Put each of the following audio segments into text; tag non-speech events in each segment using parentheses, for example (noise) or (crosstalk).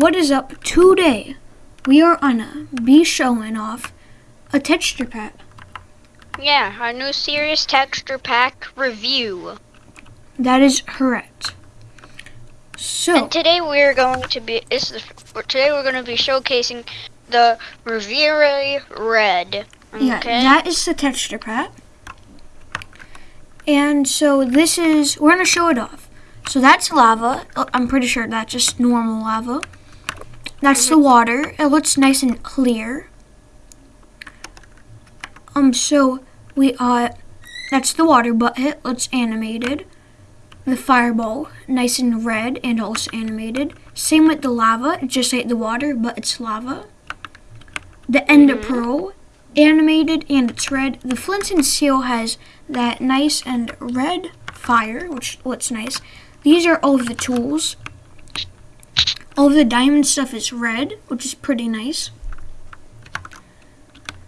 what is up today? We are gonna be showing off a texture pack. Yeah, our new serious texture pack review. That is correct. So, And today we're going to be is the today we're going to be showcasing the Reverie Red. Okay? yeah, that is the texture pack. And so this is, we're gonna show it off. So that's lava. Oh, I'm pretty sure that's just normal lava. That's the water. It looks nice and clear. Um, so we uh, that's the water bucket. Looks animated. The fireball, nice and red and also animated. Same with the lava, just like the water, but it's lava. The ender pearl, animated and it's red. The flint and steel has that nice and red fire, which looks nice. These are all of the tools. All the diamond stuff is red, which is pretty nice.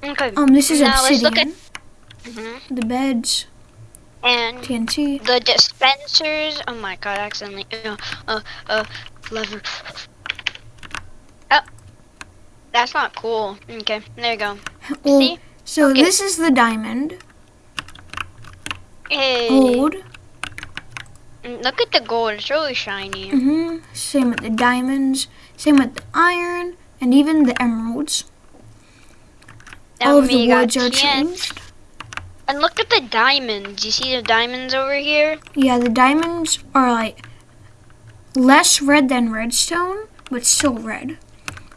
okay. Um, this is now let's look obsidian. at Mhm. The beds, and TNT. the dispensers. Oh my god! Accidentally. Uh, uh, uh lever. Oh, that's not cool. Okay, there you go. Well, See? so Okay. this is the diamond. Hey. Gold. Mm, Look at the gold. It's really shiny. hmm Same with the diamonds. Same with the iron, and even the emeralds. All of the woods are changed. And look at the diamonds. You see the diamonds over here? Yeah, the diamonds are like less red than redstone, but still red.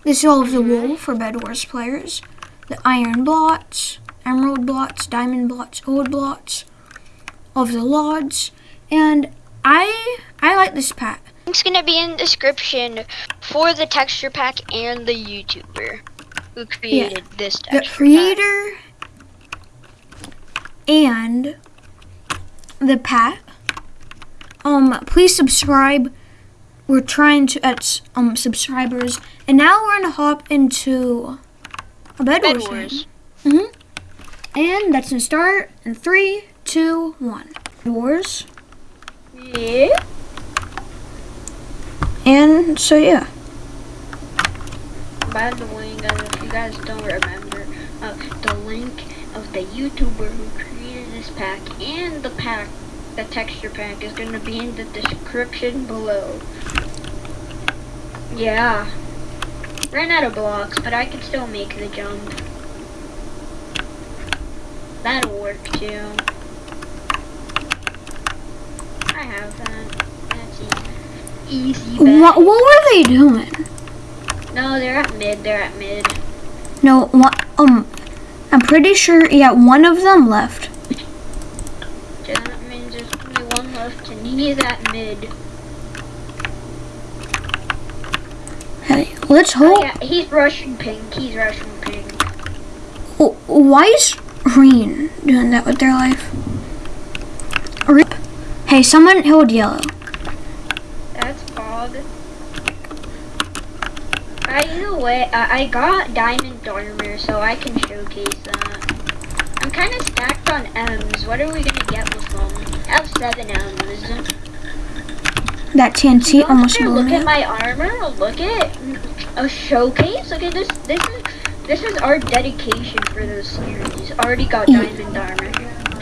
This is all of the wool for Bed Wars players. The iron blots, emerald blots, diamond blots, gold blots, all of the logs, and I I like this pack. Link's gonna be in the description for the texture pack and the YouTuber who created this The texture pack. creator and the pack. Um, please subscribe. We're trying to at um subscribers, and now we're gonna hop into a bed, Bed wars. Wars. Mm-hmm. And that's gonna start in three, two, one. Wars. Yeah. And so yeah. By the way, guys, if you guys don't remember, uh, the link of the YouTuber who created this pack and the pack, the texture pack, is gonna be in the description below. Yeah. Ran out of blocks, but I can still make the jump. That'll work too. Have that. That's easy. Easy. What, what were they doing? No, they're at mid. They're at mid. No, what, um, I'm pretty sure, yeah, one of them left. That means there's only one left, and he's at mid. Hey, let's Oh, hope. yeah, he's rushing pink. He's rushing pink. Oh, why is green doing that with their life? Hey, someone held yellow. That's fog. Either way, I, I got diamond armor, so I can showcase that. I'm kind of stacked on M's. What are we gonna get with them? I have seven M's. That TNT Don't almost blew look at my armor. Oh, look at a showcase. Look at this. This is this is our dedication for this series. Already got diamond armor.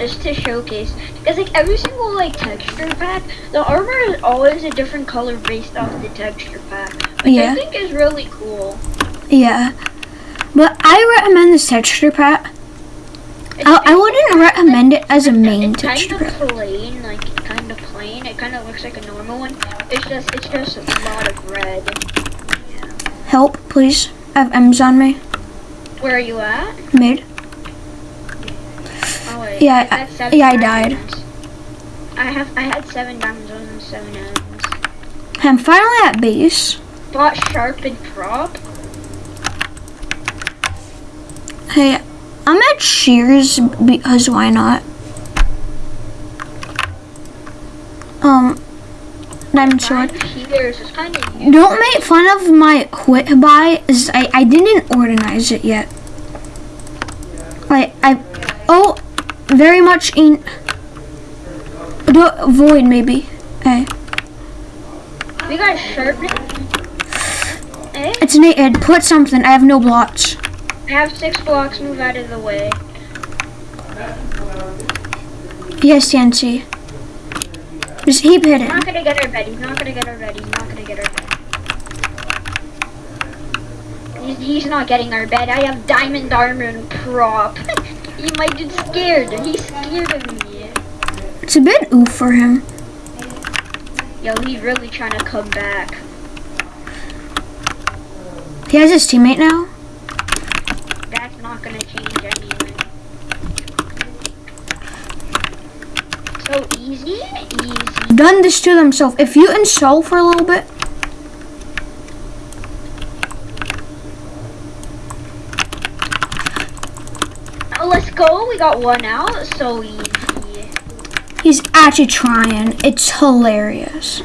It's to showcase because like every single like texture pack, the armor is always a different color based off the texture pack, which Yeah. I think is really cool. Yeah. But I recommend this texture pack. I, I wouldn't recommend it as a main it's texture kind pack. of plain, like kind of plain. It kind of looks like a normal one. It's just it's just a lot of red. Help, please. I have M's on me. Where are you at? Mid. Yeah, I I- yeah, I died. I have I had seven diamonds and seven M's. I'm finally at base. Bought sharpened prop. Hey, I'm at Shears because why not? Um, diamond sword. Mine Here's kind of Don't make fun of my quit buy. Is I I didn't organize it yet. Like I, oh, very much in. Do, void maybe. Hey, We got sharpened. Eh? It's naked. Put something. I have no blocks. I have six blocks. Move out of the way. Yes, TNC. Just heap He's not gonna get our bed. He's not gonna get our bed. He's not gonna get our bed. He's, he's not getting our bed. I have diamond armor and prop. (laughs) he might get scared. He's scared of me. It's a bit oof for him. Yo, he's really trying to come back. He has his teammate now. That's not gonna change anything. So easy, easy. Done this to themselves. If you install for a little bit, Oh, We got one out. So easy. he's actually trying. It's hilarious.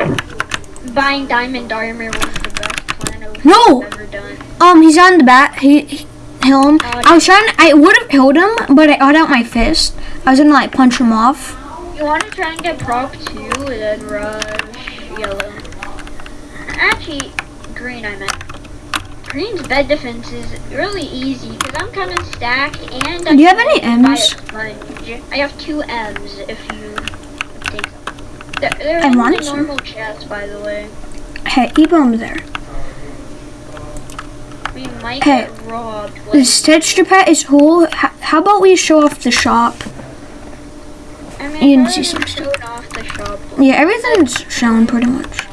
Buying diamond armor was the best plan No! ever done. Um, he's on the bat. He, he him. I was trying. I would have killed him, but I got out my fist. I was gonna like punch him off. You want to try and get prop two and then rush yellow. Actually, green I meant. Green's bed defense is really easy because I'm kind of stacked and I Do you have any M's? I have two M's if you take them. They're, they're I want the normal chest, by the way. Hey, him there. We might Hey, get robbed. The Like, texture pet is cool. H- how about we show off the shop? I mean, you can see some the shop. Yeah, everything's shown pretty much.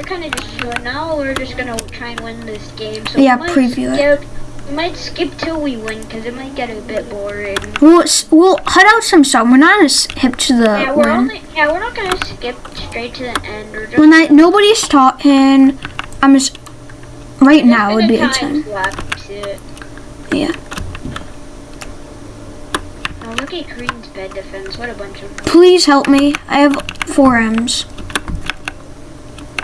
We're kind of just showing. Now we're just gonna try and win this game. So Yeah, preview it. skip, We might skip till we win because it might get a bit boring. We'll we'll cut out some stuff. We're not as hip to the yeah, we're win. only. Yeah, we're not gonna skip straight to the end. We're just. when I nobody's talking, I'm just right now would be a time it. Yeah. Oh, look at Green's bed defense. What a bunch of. Please help me. I have four M's.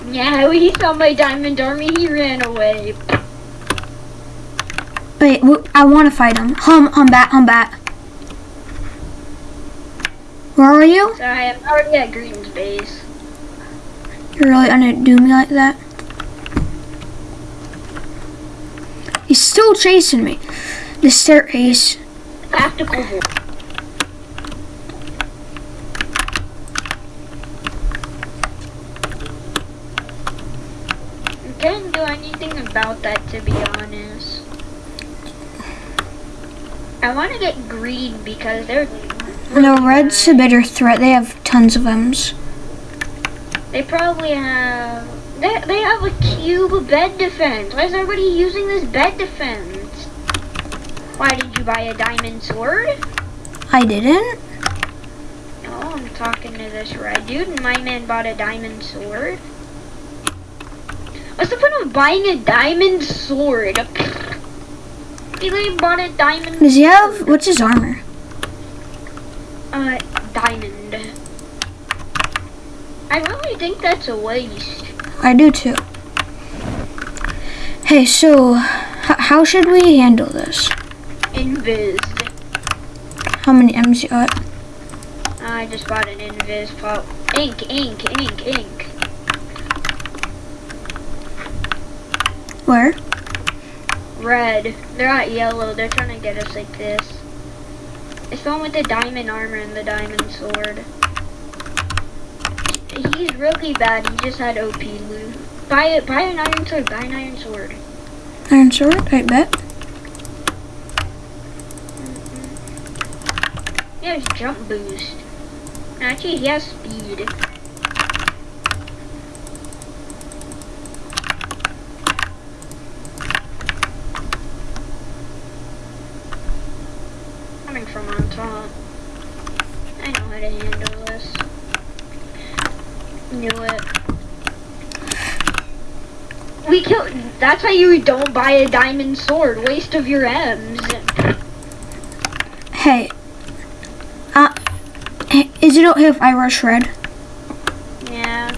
Yeah, he saw my diamond army. He ran away. Wait, I want to fight him. Hum, hum, bat, hum, bat. Where are you? So I am already at Green's base. You're really gonna do me like that? He's still chasing me. The staircase. Tactical. Can't do anything about that to be honest. I want to get green because they're No, red's a bitter threat. They have tons of M's. they probably have they they have a cube bed defense. Why is everybody using this bed defense? Why did you buy a diamond sword? I didn't. Oh, I'm talking to this red dude, and my man bought a diamond sword. What's the point of buying a diamond sword? He literally bought a diamond. Does he have, what's his armor? Uh, diamond. I really think that's a waste. I do too. Hey, so how should we handle this? Invis. How many M's you got? I just bought an invis pop. Ink, ink, ink, ink. Where? Red. They're not yellow. They're trying to get us like this. It's the one with the diamond armor and the diamond sword. He's really bad. He just had OP loot. Buy it. Buy an iron sword. Buy an iron sword. Iron sword, I bet. Mm-hmm. He has jump boost. Actually, he has speed. Knew it. We killed. That's why you don't buy a diamond sword. Waste of your M's. Hey. Uh, is it okay if I rush red? Yeah.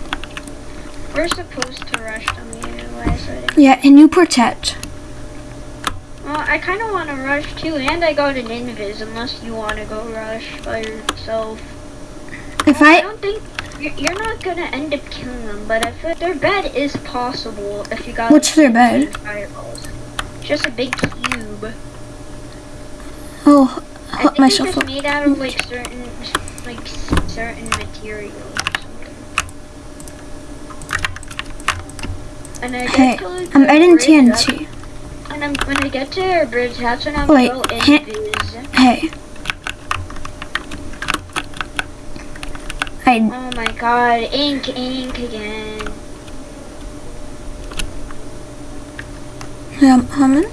We're supposed to rush them anyway, so didn't- Yeah, and you protect. Well, I kind of want to rush too, and I got an invis unless you want to go rush by yourself. If I I, don't think You're you're not gonna end up killing them, but if it, their bed is possible, if you got What's their bed? fireballs, just a big cube. Oh, I help think myself it's up. made out of like certain, like certain materials. And I Hey, to like, I'm adding TNT. And I'm, when I get to our bridge, that's when I'm Wait, Hey. I Oh my god, ink, ink again. am humming.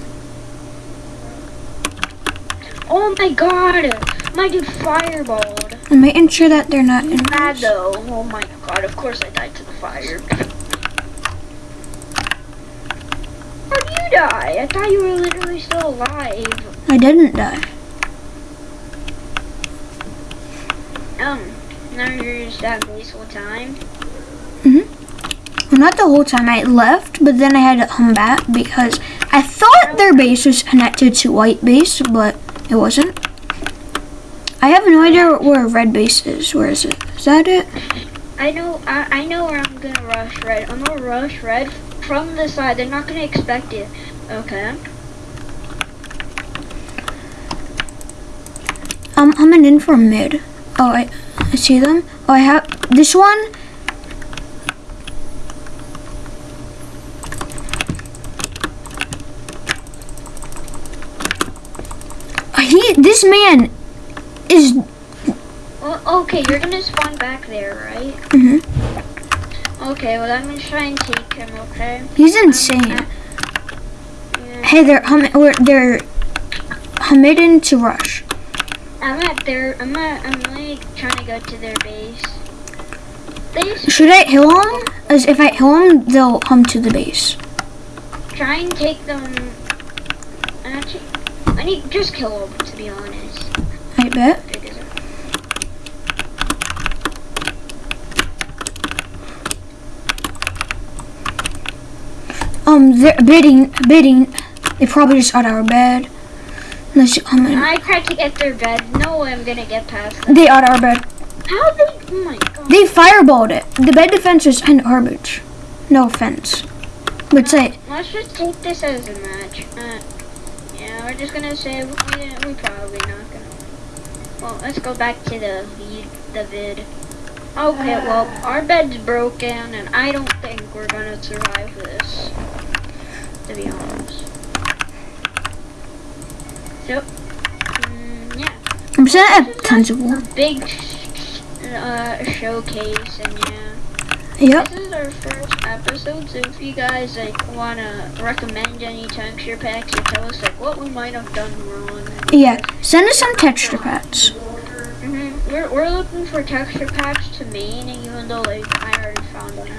Oh my god! My dude fireballed. I'm making sure that they're not in. Bad though. Oh my god, of course I died to the fire. How'd you die? I thought you were literally still alive. I didn't die. Um, now you're just at base whole time. Mm-hmm. Well, not the whole time. I left, but then I had to come back because I thought their base was connected to white base, but it wasn't. I have no idea where red base is. Where is it? Is that it? I know, I, I know where I'm gonna rush red. I'm gonna rush red from the side. They're not gonna expect it. Okay. I'm coming in from mid. Oh, I, I see them. Oh, I have this one. He, this man is. Well, okay, you're gonna spawn back there, right? mhm. Okay, well I'm gonna try and take him. Okay. He's insane. yeah. Hey, they're humming. Or they're humming to rush. I'm at their. I'm at. I'm like trying to go to their base. Should I heal them? As if I heal them, they'll come to the base. try and take them. Actually, I need just kill them to be honest. I bet. Big as it- Um, they're bidding, bidding. They probably just out our bed. Come in. I tried to get their bed. No way I'm gonna get past them. They are our bed. How they? Oh my god. They fireballed it. The bed defense is kind of garbage. No offense. But say, Let's just take this as a match. Uh, yeah, we're just gonna say we, we probably not gonna. win. Well, let's go back to the the vid. Okay, well, our bed's broken, and I don't think we're gonna survive this. To be honest. So, mm, yeah, I'm saying I have tons of a wood. big uh, showcase, and yeah. Yep. This is our first episode, so if you guys like wanna recommend any texture packs or tell us like what we might have done wrong. Yeah. Send us some texture packs. hmm We're we're looking for texture packs to main, even though like I already found one.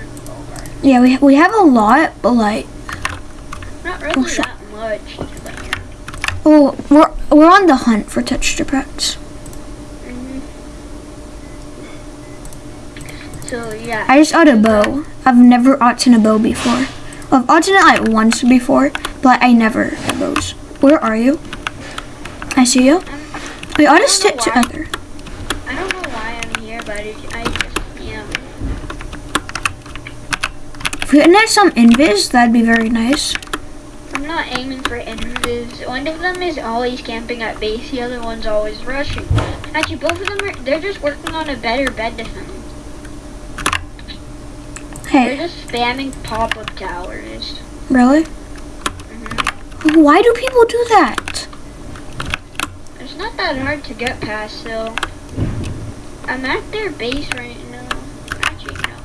Yeah, we we have a lot, but like, Not really sure. that much, but yeah. Oh, we're we're on the hunt for texture packs. hmm So yeah. I just got a bow. I've never gotten a bow before. I've gotten it like once before, but I never had bows. Where are you? I see you. We ought to I don't know stick together. I don't know why I'm here, but I just yeah. If we can have some invis, that'd be very nice. Not aiming for invis. One of them is always camping at base, the other one's always rushing. Actually, both of them are, they're just working on a better bed defense. Hey. They're just spamming pop-up towers. really? hmm Why do people do that? It's not that hard to get past, though. I'm at their base right now. Actually, no.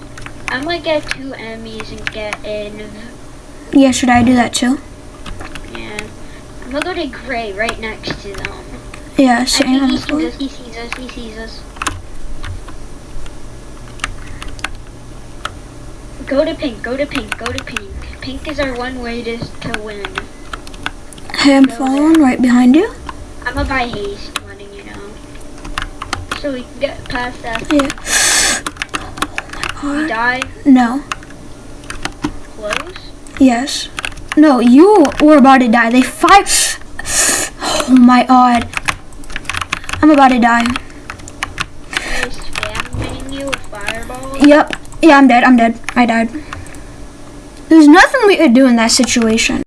I'm gonna get two enemies and get in. Yeah, should I do that too? Yeah. I'm gonna go to Gray right next to them. Yeah, think he sees us, he sees us, he sees us. Go to pink, go to pink, go to pink. Pink is our one way to, to win. Hey, I'm following right behind you. I'm a buy haste, letting you know. So we can get past that. Yeah. We Oh die No. close. Yes. No, you were about to die. They five. Oh my god. I'm about to die. Yep. Yeah, I'm dead. I'm dead. I died. There's nothing we could do in that situation.